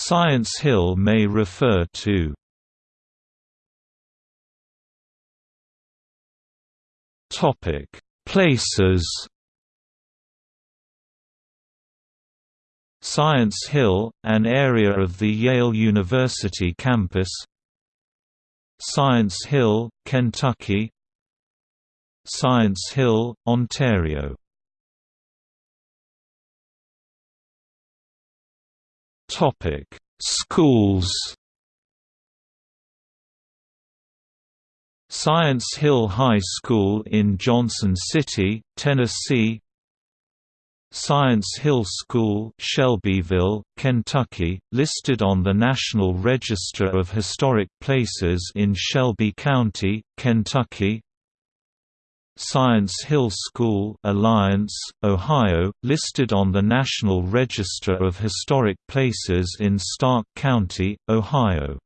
Science Hill may refer to. Places. Science Hill, an area of the Yale University campus. Science Hill, Kentucky. Science Hill, Ontario Schools Science Hill High School in Johnson City, Tennessee Science Hill School Shelbyville, Kentucky, listed on the National Register of Historic Places in Shelby County, Kentucky Science Hill School Alliance, Ohio, listed on the National Register of Historic Places in Stark County, Ohio